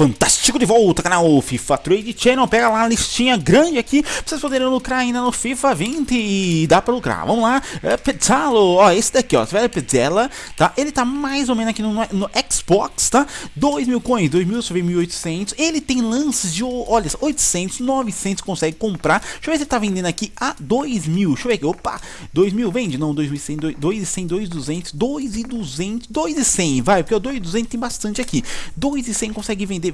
Fantástico de volta, canal FIFA Trade Channel. Pega lá a listinha grande aqui pra vocês poderem lucrar ainda no FIFA 20 e dá pra lucrar. Vamos lá, é, Petzalo, ó, esse daqui, ó, Velho Petzela, tá? Ele tá mais ou menos aqui no, no Xbox, tá? 2 mil coins, 2 mil, só 1.800. Ele tem lances de, olha, 800, 900 consegue comprar. Deixa eu ver se ele tá vendendo aqui a 2 mil. Deixa eu ver aqui, opa, 2 mil vende? Não, 2.100, 2.100, 2.200, 2.200, 2.100, vai, porque o 2.200 tem bastante aqui. 2.100 consegue vender vender.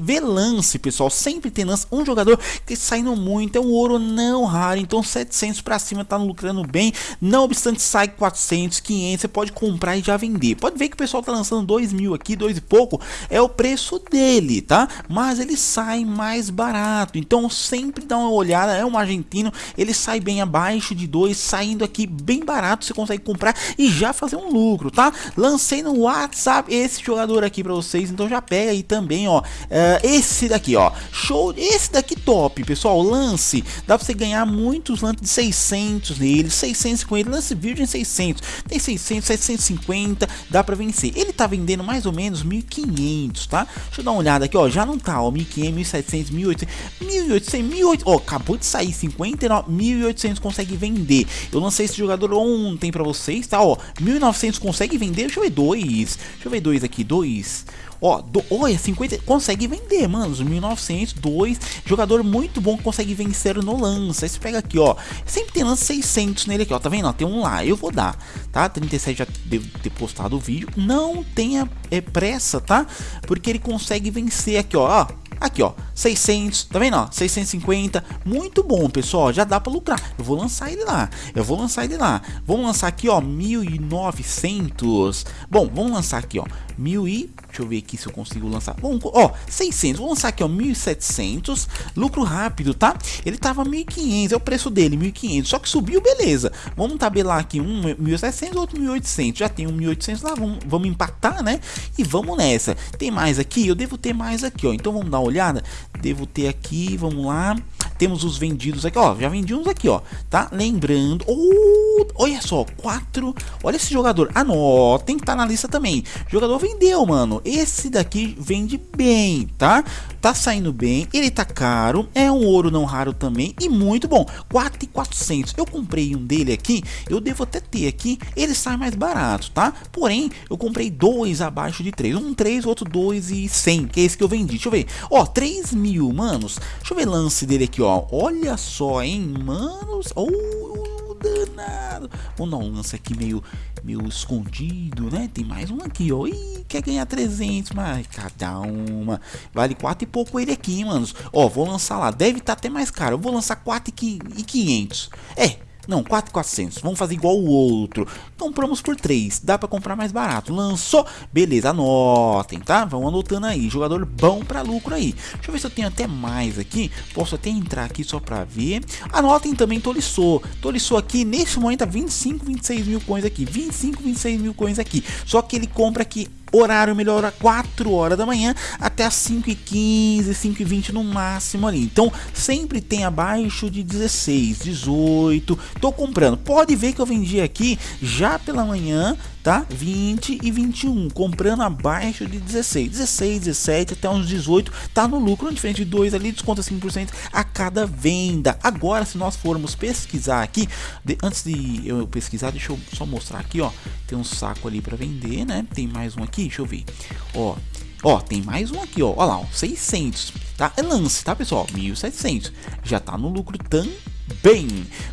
Lance, pessoal. Sempre tem lance. Um jogador que saindo muito. É um ouro não raro. Então 700 para cima tá lucrando bem. Não obstante, sai 400, 500. Você pode comprar e já vender. Pode ver que o pessoal tá lançando 2 mil aqui, 2 e pouco. É o preço dele, tá? Mas ele sai mais barato. Então sempre dá uma olhada. É um argentino. Ele sai bem abaixo de 2. Saindo aqui bem barato. Você consegue comprar e já fazer um lucro, tá? Lancei no WhatsApp esse jogador aqui para vocês. Então já pega aí também, ó. Uh, esse daqui, ó, show, esse daqui top, pessoal, lance, dá pra você ganhar muitos lances de 600 nele, 600 com ele, lance virgem 600, tem 600, 750, dá pra vencer. Ele tá vendendo mais ou menos 1500, tá? Deixa eu dar uma olhada aqui, ó, já não tá, ó, 1500, 1700, 1800, 1800, 1800, ó, acabou de sair 59, 1800 consegue vender. Eu lancei esse jogador ontem pra vocês, tá, ó, 1900 consegue vender, deixa eu ver dois, deixa eu ver dois aqui, dois, Ó, do, olha, 50, consegue vender, mano, os 1900, dois, jogador muito bom consegue vencer no lance. Aí você pega aqui, ó, sempre tem lance 600 nele aqui, ó, tá vendo? Ó, tem um lá, eu vou dar, tá? 37 já devo ter postado o vídeo. Não tenha é, pressa, tá? Porque ele consegue vencer aqui, ó, ó Aqui, ó, 600, tá vendo, ó, 650, muito bom, pessoal, já dá pra lucrar. Eu vou lançar ele lá, eu vou lançar ele lá. Vamos lançar aqui, ó, 1900. Bom, vamos lançar aqui, ó, 1000 e... Deixa eu ver aqui se eu consigo lançar. Bom, ó, 600, vou lançar aqui, ó, 1700. Lucro rápido, tá? Ele tava 1500, é o preço dele, 1500. Só que subiu, beleza. Vamos tabelar aqui, um 1700, outro 1800. Já tem um 1800 lá, vamos, vamos empatar, né? E vamos nessa. Tem mais aqui? Eu devo ter mais aqui, ó. Então vamos dar uma olhada. Devo ter aqui, vamos lá. Temos os vendidos aqui, ó. Já vendi uns aqui, ó. Tá? Lembrando. Oh, olha só, quatro. Olha esse jogador. Anotem que tá na lista também. Jogador vendeu, mano. Esse daqui vende bem, tá? Tá saindo bem. Ele tá caro. É um ouro não raro também. E muito bom. 4,400. Eu comprei um dele aqui. Eu devo até ter aqui. Ele sai mais barato, tá? Porém, eu comprei dois abaixo de 3. Um 3, outro 2 e 100. Que é esse que eu vendi. Deixa eu ver. Ó, 3 mil, manos. Deixa eu ver lance dele aqui, ó ó. Olha só, hein, manos. Oh, danado. Vamos dar um lance aqui meio, meio escondido, né? Tem mais um aqui, ó. Ih, quer ganhar 300, mas cada uma. Vale 4 e pouco ele aqui, manos. Ó, vou lançar lá. Deve estar tá até mais caro. Eu vou lançar 4 e 500. É, não, 4,400. Vamos fazer igual o outro. Compramos por 3. Dá para comprar mais barato. Lançou. Beleza, anotem, tá? Vão anotando aí. Jogador bom para lucro aí. Deixa eu ver se eu tenho até mais aqui. Posso até entrar aqui só para ver. Anotem também Tolisso. Tolisso aqui, neste momento, tá 25, 26 mil coins aqui. 25, 26 mil coins aqui. Só que ele compra aqui horário melhora 4 horas da manhã até as 5 e 15, 5 e 20 no máximo ali. Então sempre tem abaixo de 16, 18. Tô comprando. Pode ver que eu vendi aqui já pela manhã tá? 20 e 21, comprando abaixo de 16, 16, 17 até uns 18, tá no lucro, diferente de 2 ali, desconta 5% a cada venda. Agora, se nós formos pesquisar aqui, de, antes de eu pesquisar, deixa eu só mostrar aqui, ó, tem um saco ali para vender, né? Tem mais um aqui, deixa eu ver, ó, Ó, tem mais um aqui, ó. Olha lá, ó, 600, tá? É lance, tá, pessoal? 1.700. Já tá no lucro também bem.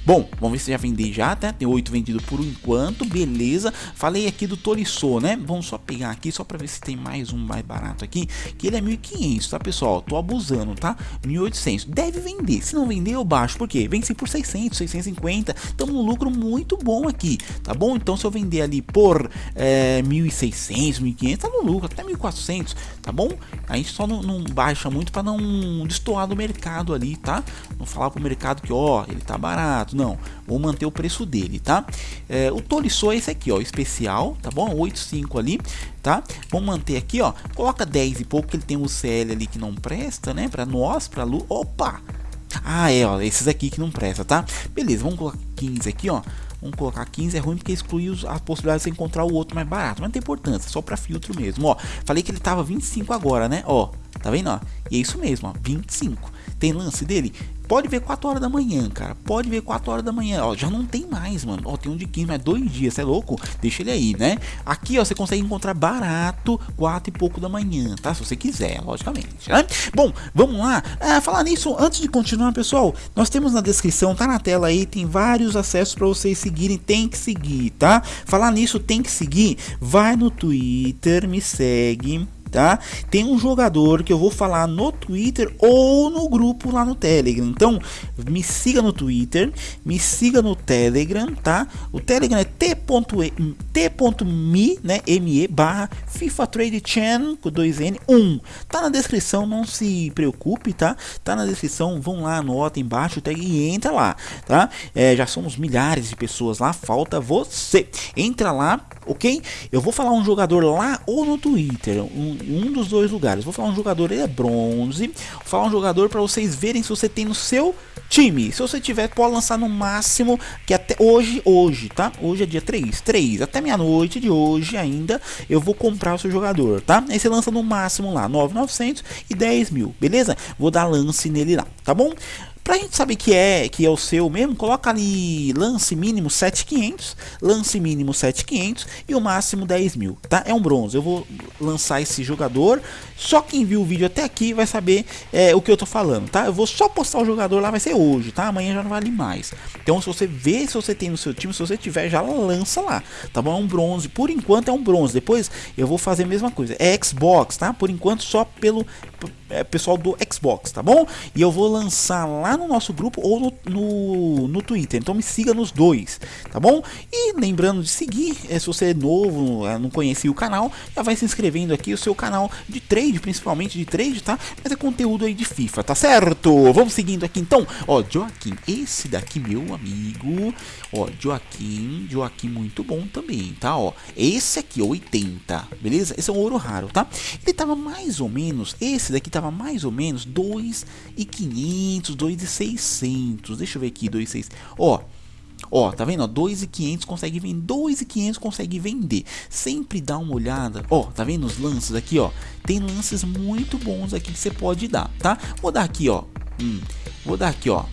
Bom, vamos ver se já vendi já, tá? Tem oito vendido por enquanto, beleza. Falei aqui do Toriçô, né? Vamos só pegar aqui, só para ver se tem mais um mais barato aqui, que ele é 1.500, tá, pessoal? Tô abusando, tá? 1.800. Deve vender. Se não vender, eu baixo. Por quê? Vence por 600, 650. Estamos no lucro muito bom aqui, tá bom? Então, se eu vender ali por é, 1.600, 1.500, tá no lucro, até 1.400, tá bom? A gente só não, não baixa muito para não destoar do mercado ali, tá? Não falar pro mercado que, ó, ele tá barato. Não, vou manter o preço dele, tá? É, o Tolisso é esse aqui, ó, especial, tá bom? 8,5 ali, tá? Vamos manter aqui, ó. Coloca 10 e pouco, que ele tem o CL ali que não presta, né? Pra nós, pra Lu. Opa! Ah, é, ó, esses aqui que não presta, tá? Beleza, vamos colocar 15 aqui, ó. Vamos colocar 15, é ruim porque exclui a possibilidade de encontrar o outro mais barato. Mas não tem importância, só para filtro mesmo, ó. Falei que ele tava 25 agora, né? Ó, tá vendo, ó? E é isso mesmo, ó, 25. Tem lance dele? Pode ver 4 horas da manhã, cara. Pode ver 4 horas da manhã. Ó, já não tem mais, mano. Ó, tem um de 15, mas dois dias, você é louco? Deixa ele aí, né? Aqui, ó, você consegue encontrar barato 4 e pouco da manhã, tá? Se você quiser, logicamente, né? Bom, vamos lá. Ah, falar nisso, antes de continuar, pessoal, nós temos na descrição, tá na tela aí, tem vários acessos para vocês seguirem. Tem que seguir, tá? Falar nisso, tem que seguir. Vai no Twitter, me segue tá? Tem um jogador que eu vou falar no Twitter ou no grupo lá no Telegram. Então, me siga no Twitter, me siga no Telegram, tá? O Telegram é t.me, né, me barra FIFA Trade Channel com 2N 1. Tá na descrição, não se preocupe, tá? Tá na descrição, vão lá, anota embaixo tag e entra lá, tá? É, já somos milhares de pessoas lá, falta você. Entra lá, ok? Eu vou falar um jogador lá ou no Twitter, um, um dos dois lugares. Vou falar um jogador, ele é bronze. Vou falar um jogador para vocês verem se você tem no seu time. Se você tiver, pode lançar no máximo que até hoje, hoje, tá? Hoje é dia 3, 3, até meia-noite de hoje ainda, eu vou comprar o seu jogador, tá? Aí você lança no máximo lá, 9,900 e 10 mil, beleza? Vou dar lance nele lá, tá bom? Pra gente saber que é que é o seu mesmo, coloca ali lance mínimo 7500, lance mínimo 7500 e o máximo 10 mil, tá? É um bronze. Eu vou lançar esse jogador. Só quem viu o vídeo até aqui vai saber é, o que eu tô falando, tá? Eu vou só postar o jogador lá, vai ser hoje, tá? Amanhã já não vale mais. Então, se você vê se você tem no seu time, se você tiver, já lança lá, tá bom? É um bronze. Por enquanto é um bronze. Depois eu vou fazer a mesma coisa. É Xbox, tá? Por enquanto só pelo é, pessoal do Xbox, tá bom? E eu vou lançar lá no nosso grupo ou no, no, no Twitter. Então me siga nos dois, tá bom? E lembrando de seguir, é, se você é novo, é, não conhecia o canal, já vai se inscrevendo aqui o seu canal de trade, principalmente de trade, tá? Mas é conteúdo aí de FIFA, tá certo? Vamos seguindo aqui então. Ó, Joaquim, esse daqui, meu amigo. Ó, Joaquim, Joaquim muito bom também, tá? Ó, esse aqui, 80, beleza? Esse é um ouro raro, tá? Ele tava mais ou menos, esse daqui tava mais ou menos 2,500, 2,600. Deixa eu ver aqui, 2,600. Ó, Ó, tá vendo? 2,500 consegue vender, 2,500 consegue vender. Sempre dá uma olhada. Ó, tá vendo os lances aqui, ó? Tem lances muito bons aqui que você pode dar, tá? Vou dar aqui, ó. Hum, vou dar aqui, ó.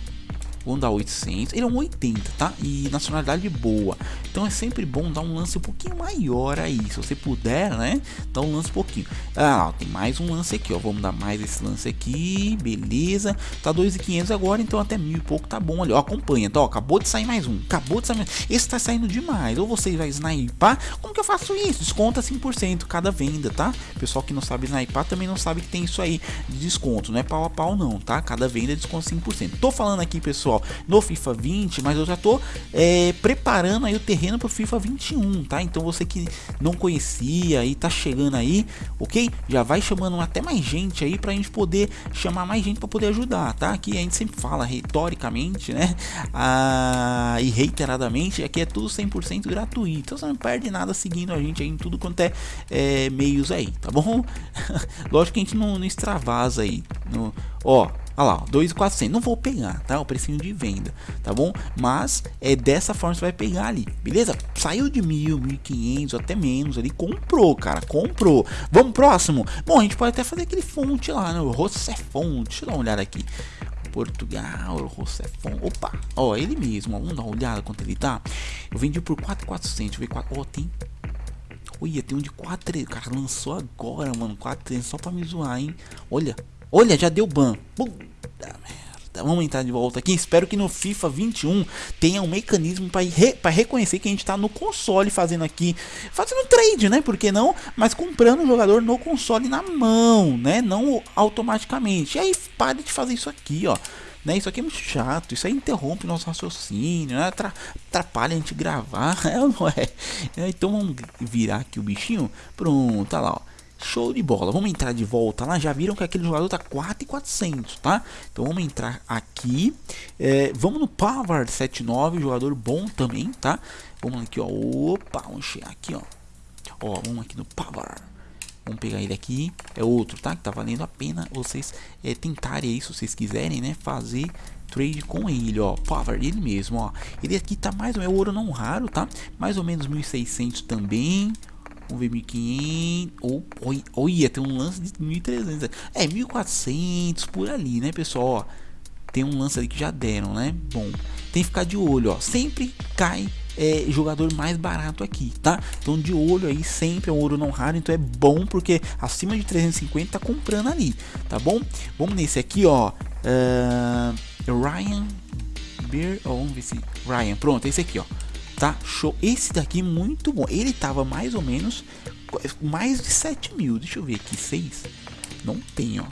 Vamos dar 800. Ele é um 80, tá? E nacionalidade boa. Então é sempre bom dar um lance um pouquinho maior aí. Se você puder, né? Dar um lance um pouquinho. Ah, tem mais um lance aqui, ó. Vamos dar mais esse lance aqui. Beleza. Tá 2.500 agora, então até mil e pouco tá bom ali. Ó, acompanha. Então, ó, acabou de sair mais um. Acabou de sair mais Esse tá saindo demais. Ou você vai snipar. Como que eu faço isso? Desconta 5% cada venda, tá? Pessoal que não sabe snipar também não sabe que tem isso aí de desconto. Não é pau a pau, não, tá? Cada venda é desconto 5%. Tô falando aqui, pessoal no FIFA 20, mas eu já tô é, preparando aí o terreno para o FIFA 21, tá? Então você que não conhecia e tá chegando aí, ok? Já vai chamando até mais gente aí pra gente poder chamar mais gente para poder ajudar, tá? Aqui a gente sempre fala retoricamente, né? Ah, e reiteradamente, aqui é tudo 100% gratuito, então você não perde nada seguindo a gente aí em tudo quanto é, é meios aí, tá bom? Lógico que a gente não, não extravasa aí, no, ó, Olha lá, 2,400. Não vou pegar, tá? O precinho de venda, tá bom? Mas é dessa forma você vai pegar ali, beleza? Saiu de mil, mil quinhentos, até menos ali. Comprou, cara, comprou. Vamos próximo? Bom, a gente pode até fazer aquele fonte lá, né? O Rossefont. Deixa eu dar uma olhada aqui. Portugal, Rossefont. Opa, ó, ele mesmo. Vamos dar uma olhada quanto ele tá. Eu vendi por 4,400. Deixa eu ver. Ó, tem Olha, tem um de 4 Cara, lançou agora, mano. 4 só pra me zoar, hein? Olha, olha, já deu ban. Puta merda. Vamos entrar de volta aqui. Espero que no FIFA 21 tenha um mecanismo para re, reconhecer que a gente está no console fazendo aqui, fazendo trade, né? Por que não? Mas comprando o jogador no console na mão, né? Não automaticamente. E aí pare de fazer isso aqui, ó. Né, isso aqui é muito chato, isso aí interrompe nosso raciocínio, né, atrapalha a gente gravar, é não é? Então vamos virar aqui o bichinho, pronto, tá lá, ó. Show de bola. Vamos entrar de volta lá. Já viram que aquele jogador tá 4,400, tá? Então vamos entrar aqui. É, vamos no Pavard 79, jogador bom também, tá? Vamos aqui, ó. Opa, vamos chegar aqui, ó. Ó, vamos aqui no Pavard. Vamos pegar ele aqui. É outro, tá? Que tá valendo a pena vocês é, tentarem aí, se vocês quiserem, né? Fazer trade com ele, ó, Power, ele mesmo, ó. Ele aqui tá mais ou menos, ouro não raro, tá? Mais ou menos 1.600 também. Ver 1.500, ou, ia ter um lance de 1.300, é, 1.400 por ali, né, pessoal, ó. Tem um lance ali que já deram, né? Bom, tem que ficar de olho, ó. Sempre cai é, jogador mais barato aqui, tá? Então de olho aí, sempre é um ouro não raro, então é bom porque acima de 350 tá comprando ali, tá bom? Vamos nesse aqui, ó. Uh, Ryan Beer, oh, vamos ver se Ryan, pronto, esse aqui, ó. Tá? Show. Esse daqui muito bom. Ele tava mais ou menos mais de 7 mil. Deixa eu ver aqui, 6. Não tem, ó.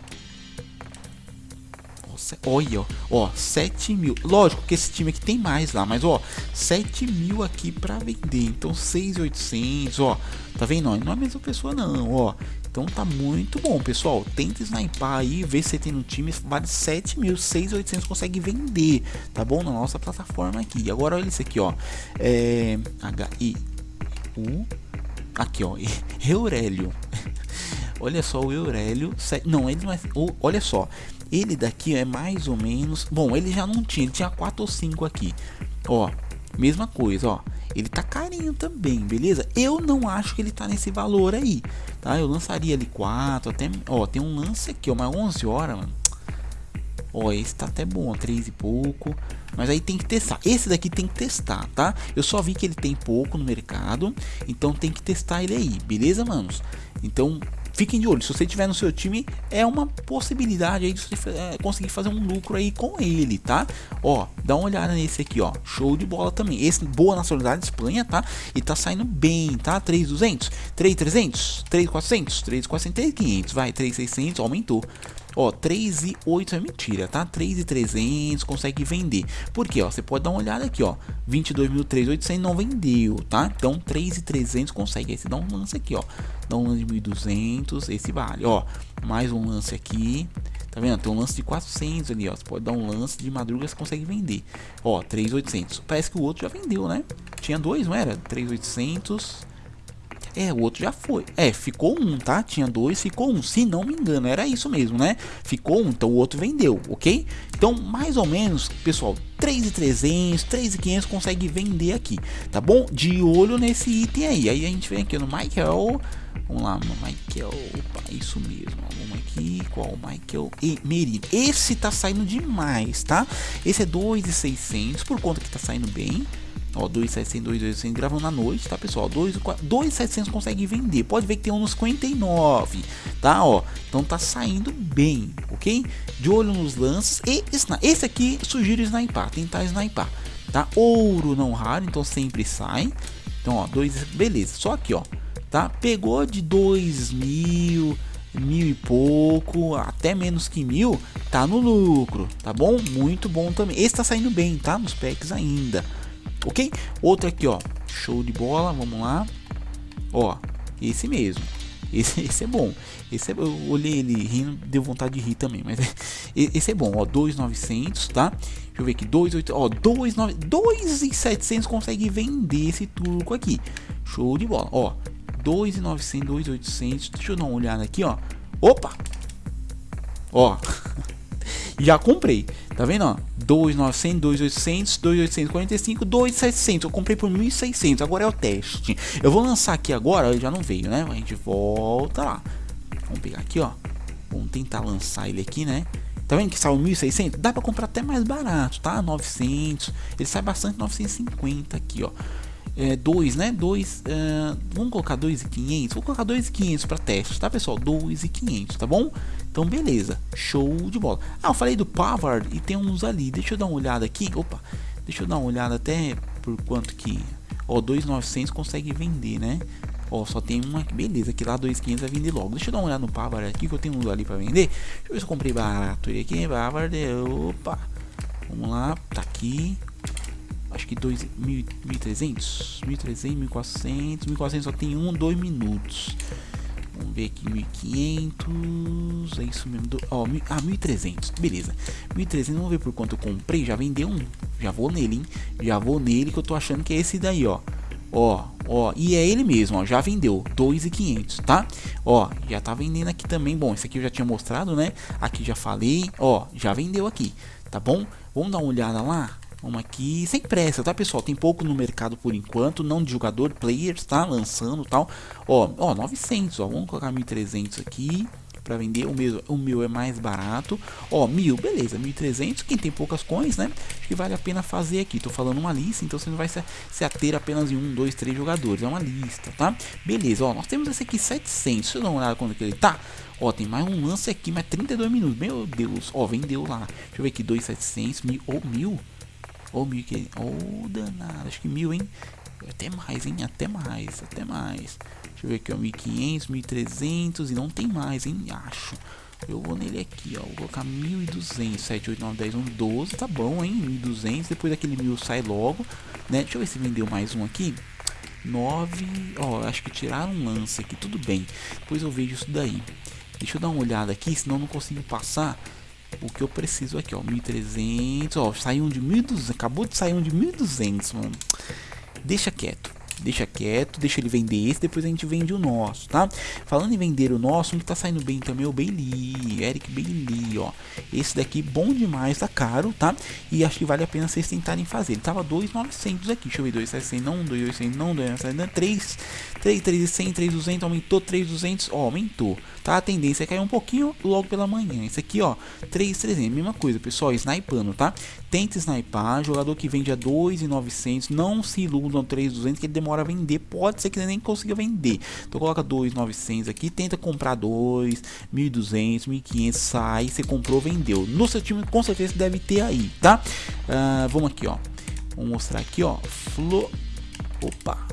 Olha, ó, 7 mil. Lógico que esse time aqui tem mais lá, mas ó, 7 mil aqui pra vender. Então 6,800, ó. Tá vendo? Não é a mesma pessoa, não, ó. Então tá muito bom, pessoal. Tenta sniper aí, ver se você tem um time, vale 7 mil, 6,800 consegue vender, tá bom? Na nossa plataforma aqui. Agora olha isso aqui, ó. É. H-I-U. Aqui, ó. Eurélio. olha só o Eurélio. Não, ele não é. Olha só. Ele daqui é mais ou menos. Bom, ele já não tinha, ele tinha 4 ou 5 aqui. Ó, mesma coisa, ó. Ele tá carinho também, beleza? Eu não acho que ele tá nesse valor aí, tá? Eu lançaria ali 4, até. Ó, tem um lance aqui, ó, mas 11 horas, mano. Ó, esse tá até bom, 3 e pouco. Mas aí tem que testar. Esse daqui tem que testar, tá? Eu só vi que ele tem pouco no mercado. Então tem que testar ele aí, beleza, manos? Então fiquem de olho. Se você tiver no seu time, é uma possibilidade aí de você é, conseguir fazer um lucro aí com ele, tá? Ó, dá uma olhada nesse aqui, ó. Show de bola também. Esse boa nacionalidade Espanha, tá? E tá saindo bem, tá? 3.200, 3.300, 3.400, 3.400, 3.500, vai, 3.600, aumentou. Ó, 3 e 8 é mentira, tá? 3 e 300 consegue vender. Por quê? Ó, você pode dar uma olhada aqui, ó. 22.300 não vendeu, tá? Então 3 e 300 consegue. Aí você dá um lance aqui, ó. Dá um lance de 1.200, esse vale. Ó, mais um lance aqui. Tá vendo? Tem um lance de 400 ali, ó. Você pode dar um lance de madruga, você consegue vender. Ó, 3.800. Parece que o outro já vendeu, né? Tinha dois, não era? 3.800. É, o outro já foi. É, ficou um, tá? Tinha dois, ficou um. Se não me engano, era isso mesmo, né? Ficou um, então o outro vendeu, ok? Então, mais ou menos, pessoal, 3.300, 3.500 consegue vender aqui, tá bom? De olho nesse item aí. Aí a gente vem aqui no Michael. Vamos lá, Michael. Opa, isso mesmo. Vamos aqui. Qual? Michael e Merino. Esse tá saindo demais, tá? Esse é 2.600 por conta que tá saindo bem. Ó, 2,700, 2,800 gravando à noite, tá pessoal? 2,700 consegue vender. Pode ver que tem uns 59, tá? Ó, então tá saindo bem, ok? De olho nos lances e esse aqui sugiro sniper, tentar sniper, tá? Ouro não raro, então sempre sai. Então, ó, dois, beleza. Só aqui, ó, tá? Pegou de 2 mil, mil e pouco, até menos que mil, tá no lucro, tá bom? Muito bom também. Esse tá saindo bem, tá? Nos packs ainda ok? Outro aqui, ó, show de bola, vamos lá, ó, esse mesmo, esse, esse é bom, esse é, eu olhei ele rindo, deu vontade de rir também, mas esse é bom, ó, 2,900, tá? Deixa eu ver aqui, 2,800, ó, 2,700 consegue vender esse turco aqui, show de bola, ó, 2,900, 2,800, deixa eu dar uma olhada aqui, ó, opa, ó, já comprei, tá vendo, ó, 2.900, 2.800, 2.845, 2.700. Eu comprei por 1.600. Agora é o teste. Eu vou lançar aqui agora. Já não veio, né? A gente volta lá. Vamos pegar aqui, ó. Vamos tentar lançar ele aqui, né? Tá vendo que saiu 1.600? Dá pra comprar até mais barato, tá? 900. Ele sai bastante 950 aqui, ó. É, 2, né? 2, uh, vamos colocar 2.500? Vou colocar 2.500 para teste, tá pessoal? 2.500, tá bom? Então, beleza, show de bola. Ah, eu falei do Pavard e tem uns ali. Deixa eu dar uma olhada aqui. Opa, deixa eu dar uma olhada até por quanto que. Ó, 2,900 consegue vender, né? Ó, só tem uma. Beleza, aqui lá 2,500 vai vender logo. Deixa eu dar uma olhada no Pavard aqui que eu tenho uns ali para vender. Deixa eu ver se eu comprei barato ele aqui. Pavard, opa. Vamos lá, tá aqui. Acho que 2.300, 1.300, 1.400, 1.400 só tem um, dois minutos. Vamos ver aqui, 1500, é isso mesmo, do, ó, ah, 1300, beleza, 1300, vamos ver por quanto eu comprei, já vendeu um, já vou nele, hein, já vou nele que eu tô achando que é esse daí, ó, ó, ó, e é ele mesmo, ó, já vendeu, 2,500, tá, ó, já tá vendendo aqui também, bom, esse aqui eu já tinha mostrado, né, aqui já falei, ó, já vendeu aqui, tá bom? Vamos dar uma olhada lá? Vamos aqui, sem pressa, tá pessoal? Tem pouco no mercado por enquanto, não de jogador, players, tá? Lançando tal. Ó, ó, 900, ó, vamos colocar 1300 aqui para vender. O meu, o meu é mais barato. Ó, mil, beleza, 1300. Quem tem poucas coins, né? Que vale a pena fazer aqui. Tô falando uma lista, então você não vai se, se ater apenas em um, dois, três jogadores. É uma lista, tá? Beleza, ó, nós temos esse aqui 700. Deixa eu dar uma olhada quando que ele tá. Ó, tem mais um lance aqui, mas 32 minutos. Meu Deus, ó, vendeu lá. Deixa eu ver aqui, 2,700, mil ou mil. Ou mil que. Ou oh, danado, acho que mil, hein? Até mais, hein? Até mais, até mais. Deixa eu ver aqui, ó. 1500, 1300 e não tem mais, hein? Acho. Eu vou nele aqui, ó. Vou colocar 1200. 7, 8, 9, 10, 1, 12. Tá bom, hein? 1200. Depois daquele mil sai logo, né? Deixa eu ver se vendeu mais um aqui. 9. Ó, acho que tiraram um lance aqui. Tudo bem. Depois eu vejo isso daí. Deixa eu dar uma olhada aqui, senão não consigo passar o que eu preciso aqui, ó, 1300, ó, saiu um de 1200, acabou de sair um de 1200, mano. Deixa quieto deixa quieto, deixa ele vender esse, depois a gente vende o nosso, tá? Falando em vender o nosso, um que tá saindo bem também é o Bailey, Eric Bailey, ó. Esse daqui bom demais, tá caro, tá? E acho que vale a pena vocês tentarem fazer. Ele tava 2,900 aqui, deixa eu ver, 2,600 não, 2,800 não, 2,900 3, 3, 3,100, 3,200, aumentou, 3,200, ó, aumentou, tá? A tendência é cair um pouquinho logo pela manhã. Esse aqui, ó, 3,300, mesma coisa, pessoal, snipando, tá? Tenta sniper, jogador que vende a 2,900, não se iludam 3,200 que ele demora a vender, pode ser que ele nem consiga vender. Então coloca 2,900 aqui, tenta comprar 2, 1.200, 1.500, sai, você comprou, vendeu. No seu time com certeza deve ter aí, tá? Uh, vamos aqui, ó. Vou mostrar aqui, ó. Flo... Opa,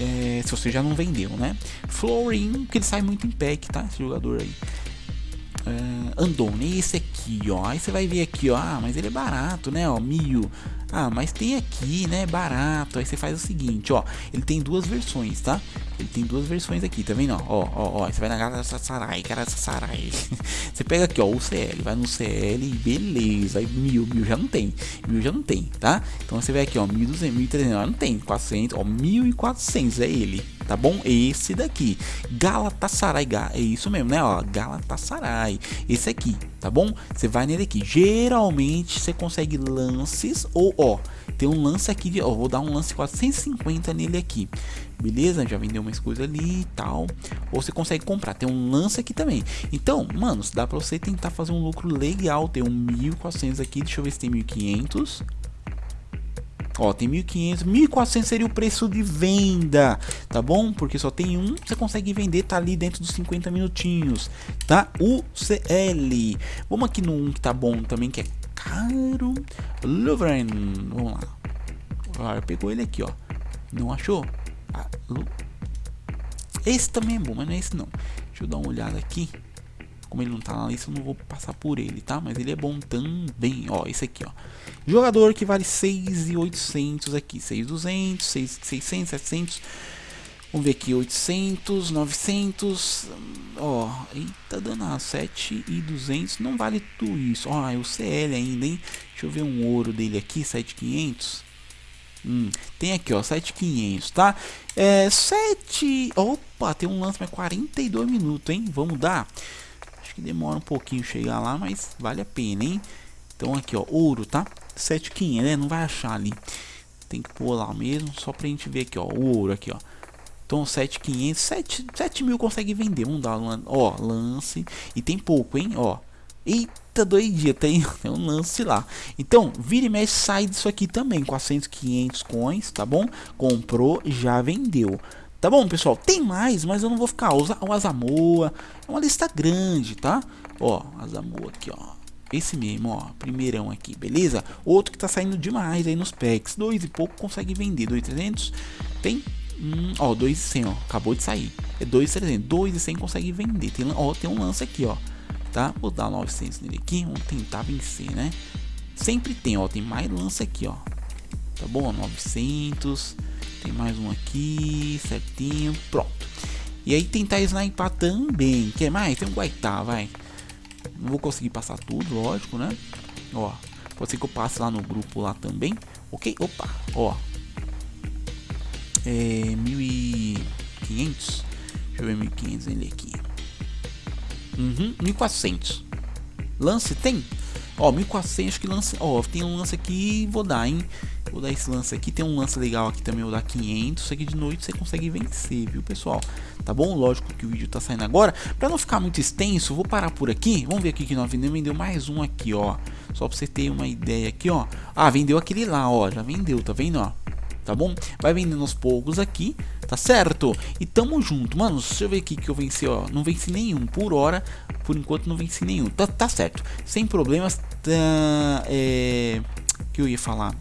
é, se você já não vendeu, né? Florin, que ele sai muito em pack, tá? Esse jogador aí. Uh, Andone, esse aqui, ó. Aí você vai ver aqui, ó. Ah, mas ele é barato, né? Ó, mil. Ah, mas tem aqui, né? Barato. Aí você faz o seguinte, ó. Ele tem duas versões, tá? Ele tem duas versões aqui, tá vendo? Ó, ó, ó. Você vai na Galatasaray, Galatasaray. você pega aqui, ó, o CL. Vai no CL beleza. Aí mil, mil já não tem. Mil já não tem, tá? Então você vai aqui, ó. 1200, 1300. Não tem. 400, ó. 1400 é ele tá bom? Esse daqui, Galatasaray, é isso mesmo, né? Ó, Galatasaray, esse aqui, tá bom? Você vai nele aqui. Geralmente você consegue lances ou ó, tem um lance aqui de, ó, vou dar um lance 450 nele aqui. Beleza? Já vendeu mais coisa ali e tal. Ou você consegue comprar. Tem um lance aqui também. Então, mano, dá pra você tentar fazer um lucro legal. Tem um 1.400 aqui. Deixa eu ver se tem 1.500. Ó, tem 1.500, 1.400 seria o preço de venda, tá bom? Porque só tem um, você consegue vender, tá ali dentro dos 50 minutinhos, tá? O CL. Vamos aqui no 1 que tá bom também, que é caro. Louvren, vamos lá. Ah, pegou ele aqui, ó. Não achou? Ah, esse também é bom, mas não é esse não. Deixa eu dar uma olhada aqui. Como ele não tá na lista, eu não vou passar por ele, tá? Mas ele é bom também. Ó, esse aqui, ó. Jogador que vale 6,800 aqui. 6,200, 600, 700. Vamos ver aqui, 800, 900, ó, eita danado, 7,200, não vale tudo isso, ó, é o CL ainda, hein, deixa eu ver um ouro dele aqui, 7,500, hum, tem aqui, ó, 7,500, tá, é, 7, opa, tem um lance, mas 42 minutos, hein, vamos dar, Acho que demora um pouquinho chegar lá, mas vale a pena, hein? Então aqui, ó, ouro, tá? 7,500, né? Não vai achar ali. Tem que pôr lá mesmo, só pra gente ver aqui, ó, o ouro aqui, ó. Então 7,500, 7, 7 mil consegue vender. Vamos dar, um, ó, lance. E tem pouco, hein, ó. Eita, doidia, tem, tem um lance lá. Então, vira e mexe, sai disso aqui também. 400, 500 coins, tá bom? Comprou, já vendeu. Tá bom, pessoal? Tem mais, mas eu não vou ficar. O Azamoa é uma lista grande, tá? Ó, Azamoa aqui, ó. Esse mesmo, ó, primeirão aqui, beleza? Outro que tá saindo demais aí nos packs. Dois e pouco consegue vender. 2,300. Tem, hum, ó, 2,100, ó. Acabou de sair. É 2,300. 2,100 consegue vender. Tem, ó, tem um lance aqui, ó. Tá? Vou dar 900 nele aqui. Vamos tentar vencer, né? Sempre tem, ó. Tem mais lance aqui, ó. Tá bom? 900. Tem mais um aqui, certinho, pronto. E aí tentar sniper também. Quer mais? Tem um Guaitá, vai. Não vou conseguir passar tudo, lógico, né? Ó, pode ser que eu passe lá no grupo lá também. Ok? Opa, ó. É 1500. Deixa eu ver 1500 ele aqui. Uhum, 1400. Lance tem? Ó, 1400 que lance, ó, tem um lance aqui, vou dar, hein? Vou dar esse lance aqui, tem um lance legal aqui também, vou dar 500, isso aqui de noite você consegue vencer, viu, pessoal? Tá bom? Lógico que o vídeo tá saindo agora, pra não ficar muito extenso, vou parar por aqui, vamos ver aqui que nós vendemos, vendeu mais um aqui, ó, só pra você ter uma ideia aqui, ó. Ah, vendeu aquele lá, ó, já vendeu, tá vendo, ó? Tá bom? Vai vendendo aos poucos aqui, tá certo? E tamo junto, mano, deixa eu ver aqui que eu venci, ó, não venci nenhum. Por hora, por enquanto não venci nenhum, tá, tá certo, sem problemas, tá, é, que eu ia falar,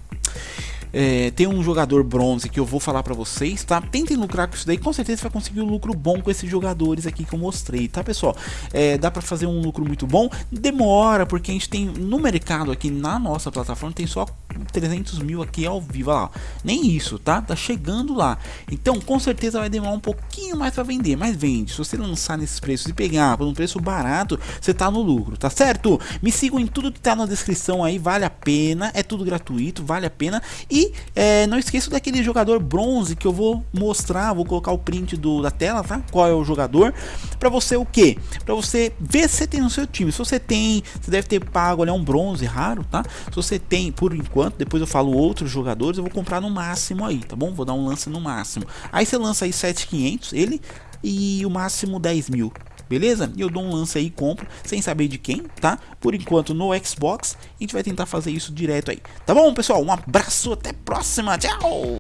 é, tem um jogador bronze que eu vou falar pra vocês, tá? Tentem lucrar com isso daí, com certeza você vai conseguir um lucro bom com esses jogadores aqui que eu mostrei, tá pessoal? É, dá pra fazer um lucro muito bom, demora, porque a gente tem no mercado aqui na nossa plataforma, tem só 300 mil aqui ao vivo, lá, nem isso, tá? Tá chegando lá, então com certeza vai demorar um pouquinho mais pra vender, mas vende, se você lançar nesses preços e pegar por um preço barato, você tá no lucro, tá certo? Me sigam em tudo que tá na descrição aí, vale a pena, é tudo gratuito, vale a pena, e e é, não esqueça daquele jogador bronze que eu vou mostrar, vou colocar o print do, da tela, tá? Qual é o jogador? Para você o que? Para você ver se você tem no seu time. Se você tem, você deve ter pago, é um bronze raro, tá? Se você tem, por enquanto, depois eu falo outros jogadores, eu vou comprar no máximo aí, tá bom? Vou dar um lance no máximo. Aí você lança aí 7500, ele e o máximo 10 mil beleza? E eu dou um lance aí e compro, sem saber de quem, tá? Por enquanto no Xbox, a gente vai tentar fazer isso direto aí. Tá bom, pessoal? Um abraço, até a próxima, tchau!